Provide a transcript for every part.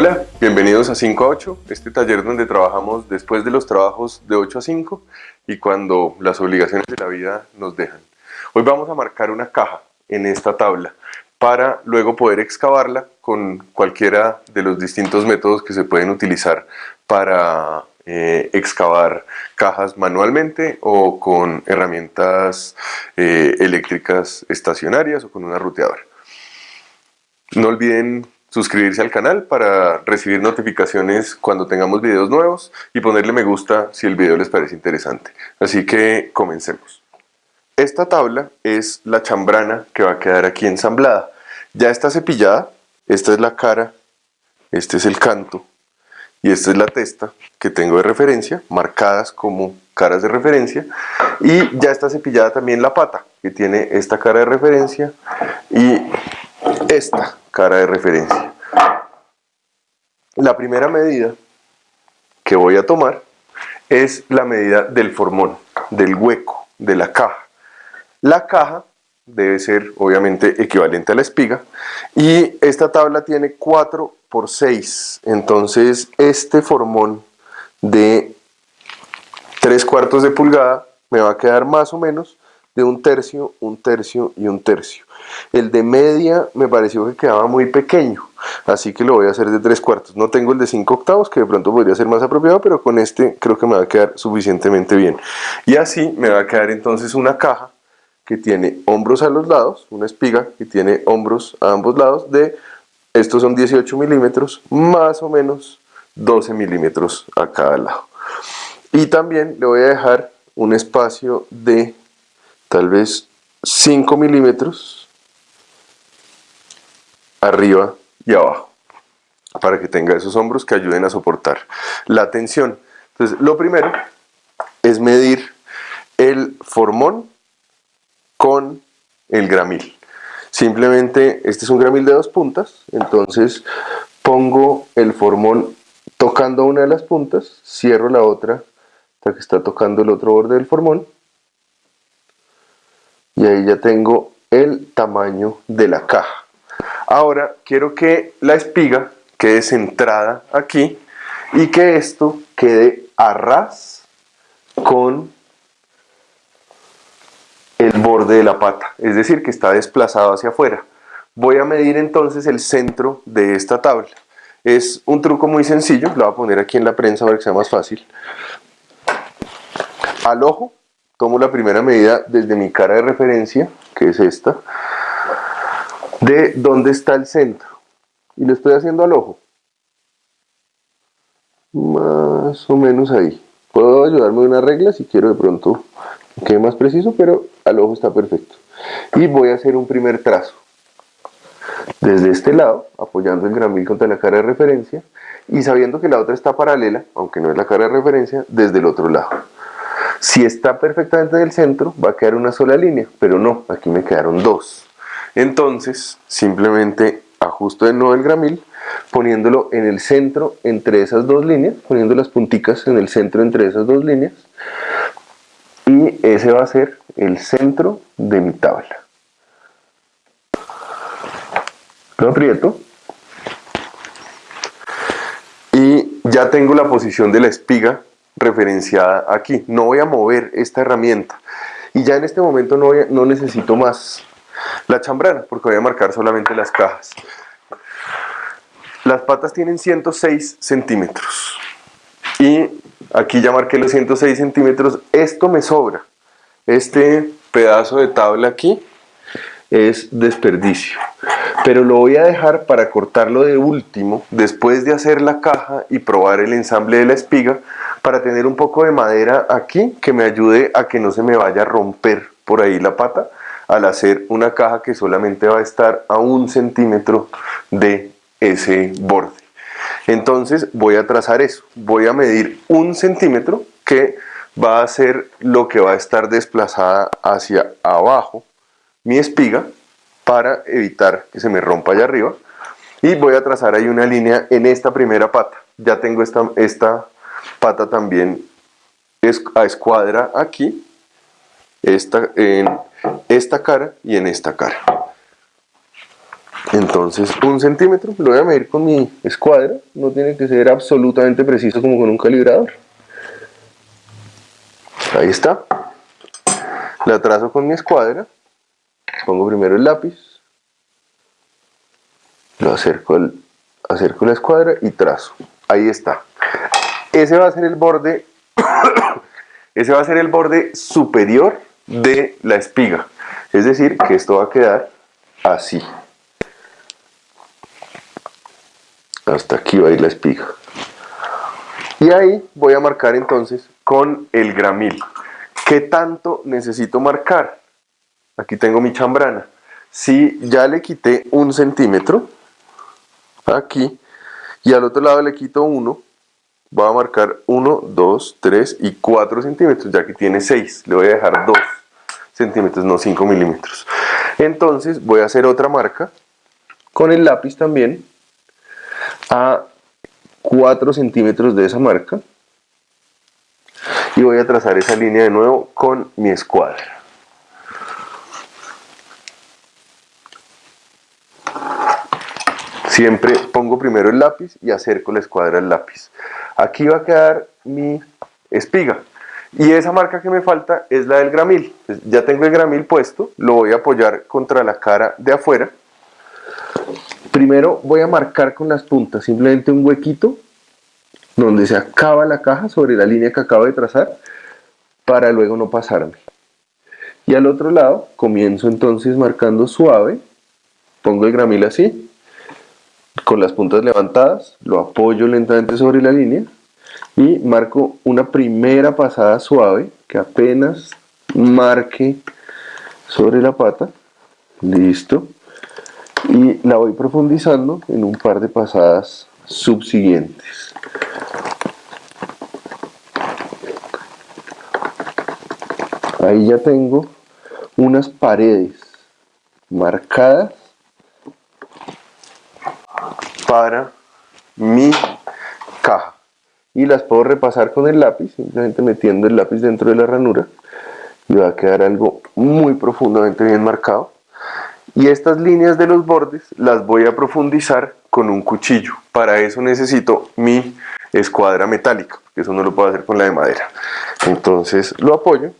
Hola, bienvenidos a 5 a 8, este taller donde trabajamos después de los trabajos de 8 a 5 y cuando las obligaciones de la vida nos dejan. Hoy vamos a marcar una caja en esta tabla para luego poder excavarla con cualquiera de los distintos métodos que se pueden utilizar para eh, excavar cajas manualmente o con herramientas eh, eléctricas estacionarias o con una ruteadora. No olviden suscribirse al canal para recibir notificaciones cuando tengamos videos nuevos y ponerle me gusta si el video les parece interesante. Así que comencemos. Esta tabla es la chambrana que va a quedar aquí ensamblada. Ya está cepillada, esta es la cara, este es el canto y esta es la testa que tengo de referencia, marcadas como caras de referencia y ya está cepillada también la pata que tiene esta cara de referencia y esta cara de referencia. La primera medida que voy a tomar es la medida del formón, del hueco, de la caja. La caja debe ser obviamente equivalente a la espiga y esta tabla tiene 4 por 6 entonces este formón de 3 cuartos de pulgada me va a quedar más o menos de un tercio, un tercio y un tercio. El de media me pareció que quedaba muy pequeño, así que lo voy a hacer de tres cuartos. No tengo el de 5 octavos, que de pronto podría ser más apropiado, pero con este creo que me va a quedar suficientemente bien. Y así me va a quedar entonces una caja que tiene hombros a los lados, una espiga que tiene hombros a ambos lados de, estos son 18 milímetros, más o menos 12 milímetros a cada lado. Y también le voy a dejar un espacio de tal vez 5 milímetros arriba y abajo para que tenga esos hombros que ayuden a soportar la tensión. Entonces, lo primero es medir el formón con el gramil. Simplemente, este es un gramil de dos puntas, entonces pongo el formón tocando una de las puntas, cierro la otra hasta que está tocando el otro borde del formón y ahí ya tengo el tamaño de la caja. Ahora quiero que la espiga quede centrada aquí y que esto quede a ras con el borde de la pata, es decir, que está desplazado hacia afuera. Voy a medir entonces el centro de esta tabla. Es un truco muy sencillo, lo voy a poner aquí en la prensa para que sea más fácil. Al ojo tomo la primera medida desde mi cara de referencia, que es esta, de dónde está el centro. Y lo estoy haciendo al ojo. Más o menos ahí. Puedo ayudarme de una regla si quiero de pronto que quede más preciso, pero al ojo está perfecto. Y voy a hacer un primer trazo. Desde este lado, apoyando el gramil contra la cara de referencia, y sabiendo que la otra está paralela, aunque no es la cara de referencia, desde el otro lado. Si está perfectamente en el centro, va a quedar una sola línea, pero no, aquí me quedaron dos. Entonces, simplemente ajusto de nuevo el gramil, poniéndolo en el centro entre esas dos líneas, poniendo las punticas en el centro entre esas dos líneas, y ese va a ser el centro de mi tabla. Lo aprieto y ya tengo la posición de la espiga referenciada aquí. No voy a mover esta herramienta. Y ya en este momento no, no necesito más la chambrana, porque voy a marcar solamente las cajas. Las patas tienen 106 centímetros. Y aquí ya marqué los 106 centímetros. Esto me sobra. Este pedazo de tabla aquí es desperdicio. Pero lo voy a dejar para cortarlo de último, después de hacer la caja y probar el ensamble de la espiga, para tener un poco de madera aquí que me ayude a que no se me vaya a romper por ahí la pata al hacer una caja que solamente va a estar a un centímetro de ese borde. Entonces voy a trazar eso, voy a medir un centímetro que va a ser lo que va a estar desplazada hacia abajo mi espiga para evitar que se me rompa allá arriba y voy a trazar ahí una línea en esta primera pata. Ya tengo esta, esta pata también es a escuadra aquí, esta, en esta cara y en esta cara. Entonces, un centímetro lo voy a medir con mi escuadra, no tiene que ser absolutamente preciso como con un calibrador. Ahí está. La trazo con mi escuadra, pongo primero el lápiz, lo acerco, el, acerco la escuadra y trazo. Ahí está. Ese va a ser el borde, ese va a ser el borde superior de la espiga. Es decir, que esto va a quedar así. hasta aquí va a ir la espiga y ahí voy a marcar entonces con el gramil ¿qué tanto necesito marcar? Aquí tengo mi chambrana. Si ya le quité un centímetro aquí y al otro lado le quito uno voy a marcar 1, 2, 3 y 4 centímetros ya que tiene 6 le voy a dejar 2 centímetros, no 5 milímetros. Entonces voy a hacer otra marca con el lápiz también a 4 centímetros de esa marca. Y voy a trazar esa línea de nuevo con mi escuadra. Siempre pongo primero el lápiz y acerco la escuadra al lápiz. Aquí va a quedar mi espiga. Y esa marca que me falta es la del gramil. Ya tengo el gramil puesto, lo voy a apoyar contra la cara de afuera Primero voy a marcar con las puntas simplemente un huequito donde se acaba la caja sobre la línea que acabo de trazar para luego no pasarme. Y al otro lado comienzo entonces marcando suave, pongo el gramil así, con las puntas levantadas, lo apoyo lentamente sobre la línea y marco una primera pasada suave que apenas marque sobre la pata, listo, y la voy profundizando en un par de pasadas subsiguientes. Ahí ya tengo unas paredes marcadas para mi caja. Y las puedo repasar con el lápiz, simplemente metiendo el lápiz dentro de la ranura. Y va a quedar algo muy profundamente bien marcado. Y estas líneas de los bordes las voy a profundizar con un cuchillo. Para eso necesito mi escuadra metálica, que eso no lo puedo hacer con la de madera. Entonces lo apoyo,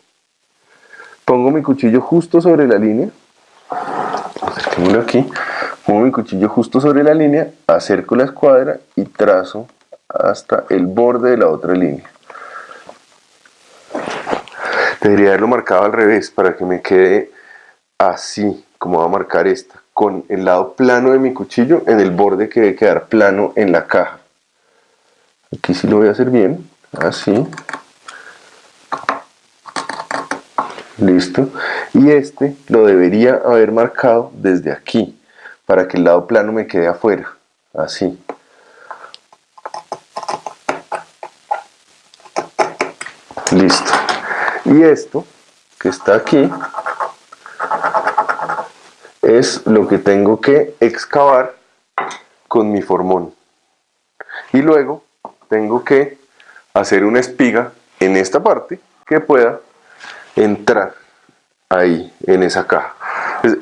pongo mi cuchillo justo sobre la línea, acerquémoslo aquí, pongo mi cuchillo justo sobre la línea, acerco la escuadra y trazo hasta el borde de la otra línea. Debería haberlo marcado al revés para que me quede así como va a marcar esta, con el lado plano de mi cuchillo en el borde que debe quedar plano en la caja. Aquí sí lo voy a hacer bien, así. Listo. Y este lo debería haber marcado desde aquí, para que el lado plano me quede afuera, así. Listo. Y esto, que está aquí, es lo que tengo que excavar con mi formón. Y luego tengo que hacer una espiga en esta parte que pueda entrar ahí en esa caja.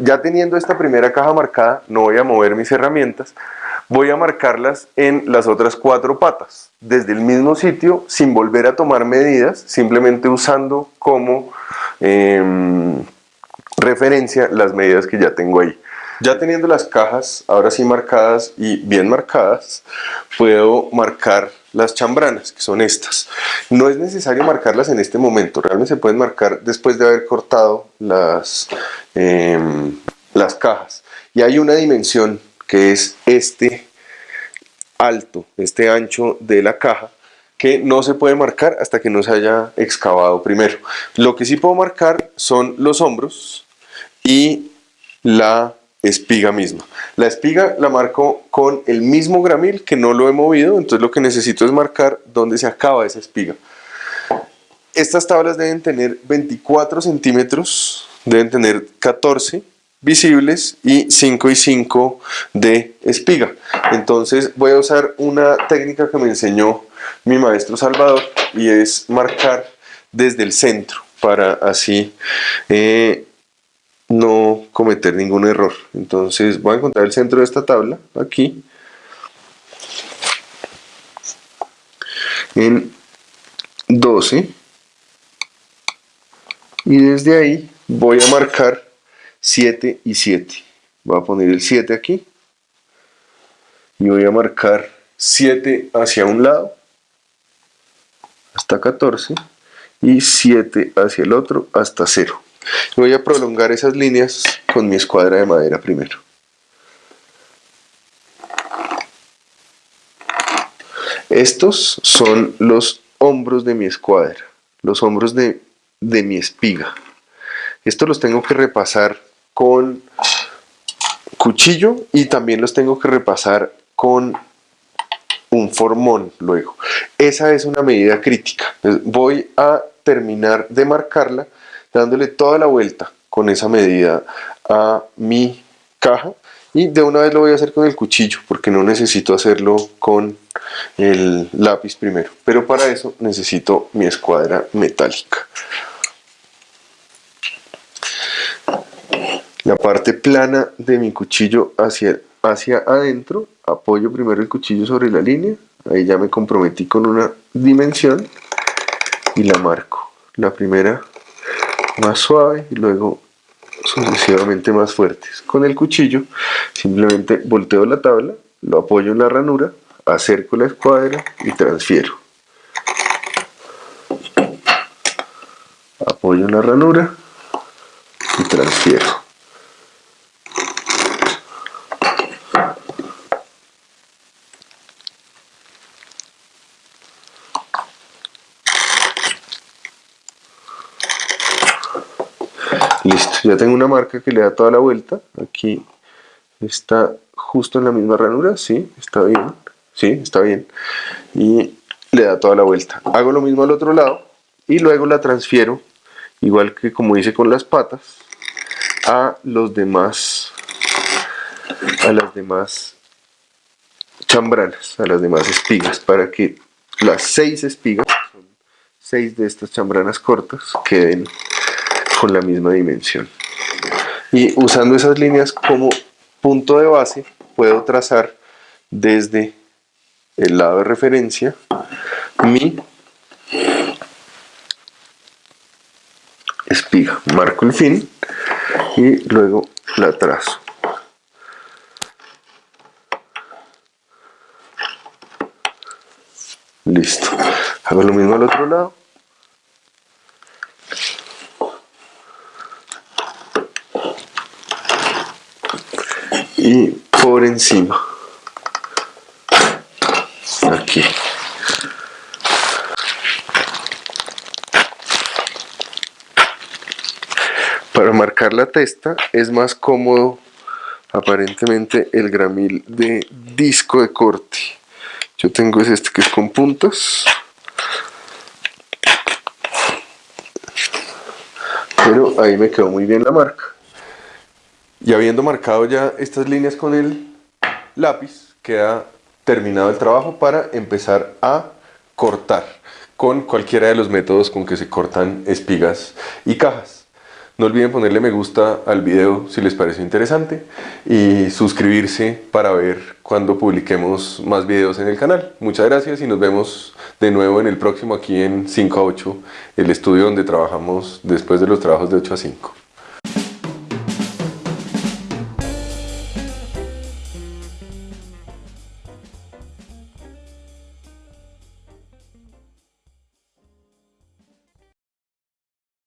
Ya teniendo esta primera caja marcada, no voy a mover mis herramientas, voy a marcarlas en las otras cuatro patas, desde el mismo sitio, sin volver a tomar medidas, simplemente usando como em, referencia las medidas que ya tengo ahí. Ya teniendo las cajas ahora sí marcadas y bien marcadas, puedo marcar las chambranas, que son estas. No es necesario marcarlas en este momento, realmente se pueden marcar después de haber cortado las, em, las cajas. Y hay una dimensión que es este alto, este ancho de la caja, que no se puede marcar hasta que no se haya excavado primero. Lo que sí puedo marcar son los hombros, y la espiga misma. La espiga la marco con el mismo gramil que no lo he movido, entonces lo que necesito es marcar dónde se acaba esa espiga. Estas tablas deben tener 24 centímetros, deben tener 14 visibles y 5 y 5 de espiga. Entonces voy a usar una técnica que me enseñó mi maestro Salvador y es marcar desde el centro para así eh, no cometer ningún error. Entonces voy a encontrar el centro de esta tabla, aquí, en 12, y desde ahí voy a marcar 7 y 7. Voy a poner el 7 aquí, y voy a marcar 7 hacia un lado, hasta 14, y 7 hacia el otro, hasta 0. Voy a prolongar esas líneas con mi escuadra de madera primero. Estos son los hombros de mi escuadra, los hombros de, de mi espiga. Estos los tengo que repasar con cuchillo y también los tengo que repasar con un formón luego. Esa es una medida crítica. Voy a terminar de marcarla dándole toda la vuelta con esa medida a mi caja. Y de una vez lo voy a hacer con el cuchillo porque no necesito hacerlo con el lápiz primero. Pero para eso necesito mi escuadra metálica. La parte plana de mi cuchillo hacia, hacia adentro. Apoyo primero el cuchillo sobre la línea. Ahí ya me comprometí con una dimensión y la marco. La primera más suave y luego sucesivamente más fuertes. Con el cuchillo simplemente volteo la tabla, lo apoyo en la ranura, acerco la escuadra y transfiero. Apoyo en la ranura y transfiero. Listo, ya tengo una marca que le da toda la vuelta. Aquí está justo en la misma ranura, sí, está bien, sí, está bien. Y le da toda la vuelta. Hago lo mismo al otro lado y luego la transfiero, igual que como hice con las patas, a los demás, a las demás chambranas, a las demás espigas, para que las seis espigas, son seis de estas chambranas cortas, queden con la misma dimensión. Y usando esas líneas como punto de base, puedo trazar desde el lado de referencia mi espiga. Marco el fin y luego la trazo. Listo. Hago lo mismo al otro lado. Y por encima. Aquí. Para marcar la testa es más cómodo aparentemente el gramil de disco de corte. Yo tengo este que es con puntas. Pero ahí me quedó muy bien la marca y habiendo marcado ya estas líneas con el lápiz, queda terminado el trabajo para empezar a cortar con cualquiera de los métodos con que se cortan espigas y cajas. No olviden ponerle me gusta al video si les pareció interesante y suscribirse para ver cuando publiquemos más videos en el canal. Muchas gracias y nos vemos de nuevo en el próximo aquí en 5 a 8, el estudio donde trabajamos después de los trabajos de 8 a 5.